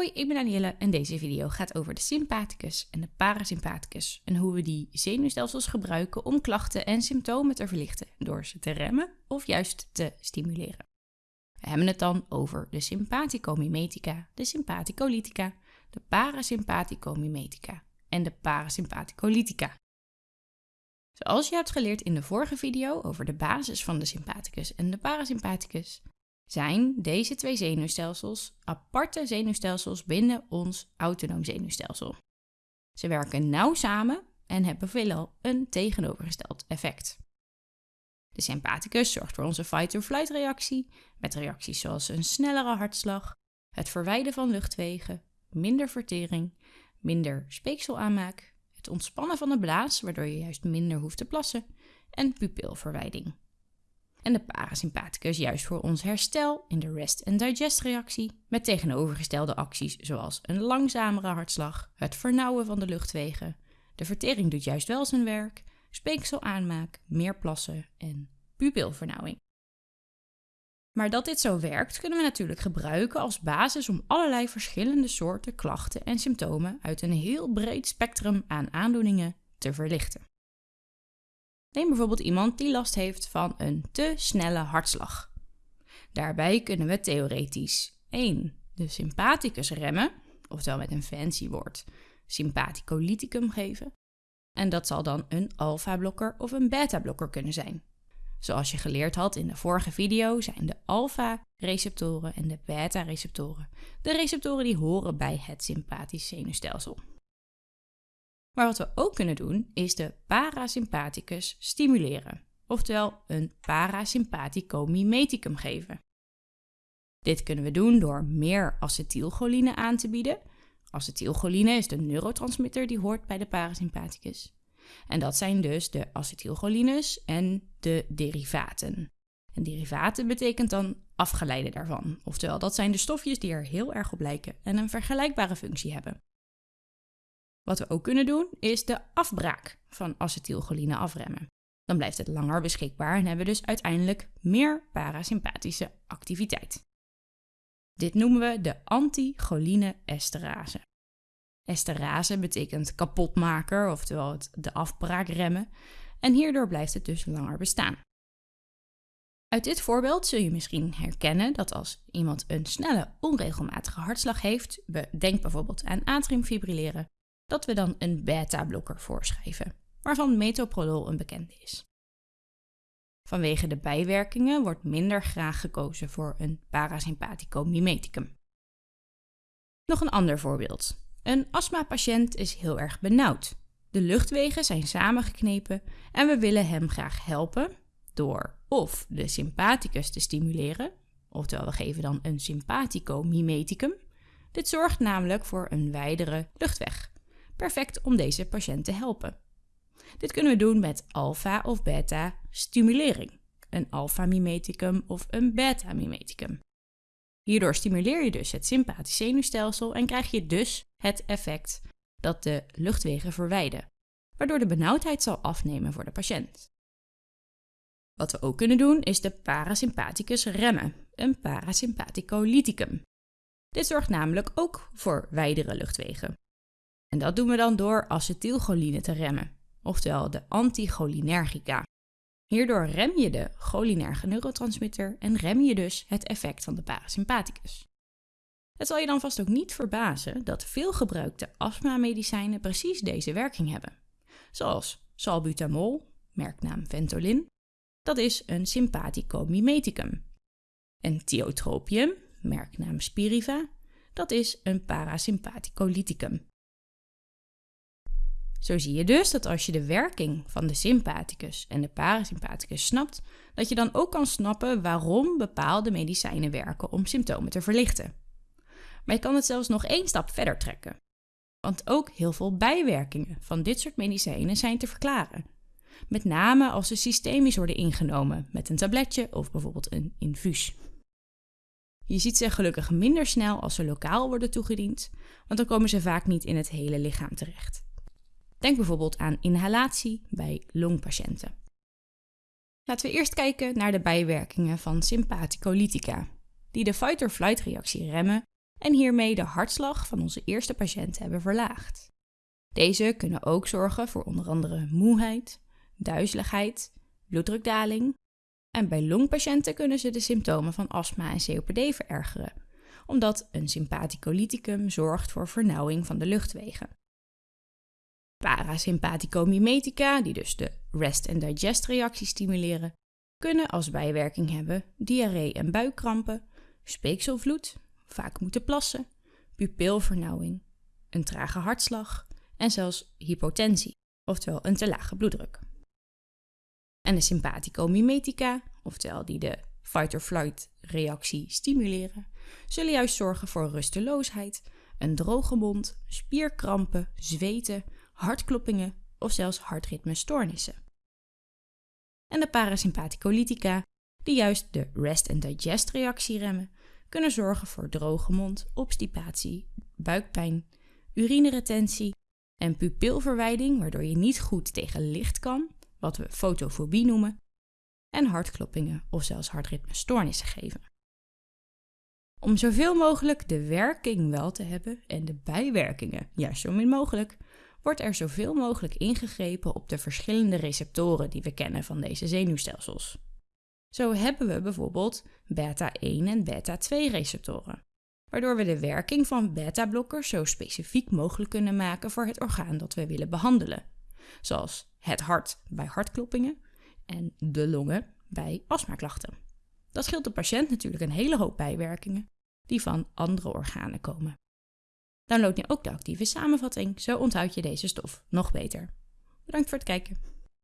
Hoi, ik ben Danielle en deze video gaat over de sympathicus en de parasympathicus en hoe we die zenuwstelsels gebruiken om klachten en symptomen te verlichten door ze te remmen of juist te stimuleren. We hebben het dan over de sympathicomimetica, de sympathicolytica, de parasympathicomimetica en de parasympathicolytica. Zoals je hebt geleerd in de vorige video over de basis van de sympathicus en de parasympathicus, zijn deze twee zenuwstelsels aparte zenuwstelsels binnen ons autonoom zenuwstelsel. Ze werken nauw samen en hebben veelal een tegenovergesteld effect. De sympathicus zorgt voor onze fight-or-flight reactie, met reacties zoals een snellere hartslag, het verwijden van luchtwegen, minder vertering, minder speekselaanmaak, het ontspannen van de blaas, waardoor je juist minder hoeft te plassen, en pupilverwijding en de parasympathicus juist voor ons herstel in de rest- and digest-reactie, met tegenovergestelde acties zoals een langzamere hartslag, het vernauwen van de luchtwegen, de vertering doet juist wel zijn werk, speekselaanmaak, meer plassen en pupilvernauwing. Maar dat dit zo werkt, kunnen we natuurlijk gebruiken als basis om allerlei verschillende soorten klachten en symptomen uit een heel breed spectrum aan aandoeningen te verlichten. Neem bijvoorbeeld iemand die last heeft van een te snelle hartslag. Daarbij kunnen we theoretisch 1. de sympathicus remmen, oftewel met een fancy woord sympathicolyticum geven. En dat zal dan een alfa-blokker of een beta-blokker kunnen zijn. Zoals je geleerd had in de vorige video zijn de alfa-receptoren en de beta-receptoren de receptoren die horen bij het sympathisch zenuwstelsel. Maar wat we ook kunnen doen, is de parasympathicus stimuleren, oftewel een parasympathicomimeticum geven. Dit kunnen we doen door meer acetylcholine aan te bieden. Acetylcholine is de neurotransmitter die hoort bij de parasympathicus. En dat zijn dus de acetylcholines en de derivaten. En derivaten betekent dan afgeleide daarvan. Oftewel, dat zijn de stofjes die er heel erg op lijken en een vergelijkbare functie hebben. Wat we ook kunnen doen, is de afbraak van acetylcholine afremmen. Dan blijft het langer beschikbaar en hebben we dus uiteindelijk meer parasympathische activiteit. Dit noemen we de anticholine esterase. Esterase betekent kapotmaker, oftewel de afbraak remmen, en hierdoor blijft het dus langer bestaan. Uit dit voorbeeld zul je misschien herkennen dat als iemand een snelle, onregelmatige hartslag heeft, denk bijvoorbeeld aan atriumfibrilleren, dat we dan een beta-blokker voorschrijven, waarvan metoprolol een bekende is. Vanwege de bijwerkingen wordt minder graag gekozen voor een parasympathicomimeticum. Nog een ander voorbeeld. Een astmapatiënt is heel erg benauwd. De luchtwegen zijn samengeknepen en we willen hem graag helpen door of de sympathicus te stimuleren, oftewel we geven dan een sympathicomimeticum. Dit zorgt namelijk voor een wijdere luchtweg perfect om deze patiënt te helpen. Dit kunnen we doen met alfa of beta stimulering, een alfa-mimeticum of een beta-mimeticum. Hierdoor stimuleer je dus het sympathisch zenuwstelsel en krijg je dus het effect dat de luchtwegen verwijden, waardoor de benauwdheid zal afnemen voor de patiënt. Wat we ook kunnen doen is de parasympathicus remmen, een parasympathicolyticum. Dit zorgt namelijk ook voor wijdere luchtwegen, en dat doen we dan door acetylcholine te remmen, oftewel de anticholinergica. Hierdoor rem je de cholinerge neurotransmitter en rem je dus het effect van de parasympathicus. Het zal je dan vast ook niet verbazen dat veel gebruikte astmamedicijnen precies deze werking hebben. Zoals salbutamol, merknaam Ventolin, dat is een sympathicomimeticum. En tiotropium, merknaam Spiriva, dat is een parasympathicolyticum. Zo zie je dus dat als je de werking van de sympathicus en de parasympathicus snapt, dat je dan ook kan snappen waarom bepaalde medicijnen werken om symptomen te verlichten. Maar je kan het zelfs nog één stap verder trekken. Want ook heel veel bijwerkingen van dit soort medicijnen zijn te verklaren. Met name als ze systemisch worden ingenomen met een tabletje of bijvoorbeeld een infuus. Je ziet ze gelukkig minder snel als ze lokaal worden toegediend, want dan komen ze vaak niet in het hele lichaam terecht. Denk bijvoorbeeld aan inhalatie bij longpatiënten. Laten we eerst kijken naar de bijwerkingen van sympathicolytica, die de fight-or-flight reactie remmen en hiermee de hartslag van onze eerste patiënt hebben verlaagd. Deze kunnen ook zorgen voor onder andere moeheid, duizeligheid, bloeddrukdaling en bij longpatiënten kunnen ze de symptomen van astma en COPD verergeren, omdat een sympathicolyticum zorgt voor vernauwing van de luchtwegen. Parasympathicomimetica, die dus de rest- en digest-reactie stimuleren, kunnen als bijwerking hebben diarree en buikkrampen, speekselvloed, vaak moeten plassen, pupilvernauwing, een trage hartslag en zelfs hypotensie, oftewel een te lage bloeddruk. En de sympathicomimetica, oftewel die de fight-or-flight reactie stimuleren, zullen juist zorgen voor rusteloosheid, een droge mond, spierkrampen, zweten, hartkloppingen of zelfs hartritmestoornissen. En de parasympathicolytica, die juist de rest- en digest-reactie remmen, kunnen zorgen voor droge mond, obstipatie, buikpijn, urineretentie en pupilverwijding, waardoor je niet goed tegen licht kan, wat we fotofobie noemen, en hartkloppingen of zelfs hartritmestoornissen geven. Om zoveel mogelijk de werking wel te hebben en de bijwerkingen juist zo min mogelijk, wordt er zoveel mogelijk ingegrepen op de verschillende receptoren die we kennen van deze zenuwstelsels. Zo hebben we bijvoorbeeld beta-1 en beta-2 receptoren, waardoor we de werking van beta-blokkers zo specifiek mogelijk kunnen maken voor het orgaan dat we willen behandelen, zoals het hart bij hartkloppingen en de longen bij astmaklachten. Dat scheelt de patiënt natuurlijk een hele hoop bijwerkingen die van andere organen komen. Download nu ook de actieve samenvatting, zo onthoud je deze stof nog beter. Bedankt voor het kijken.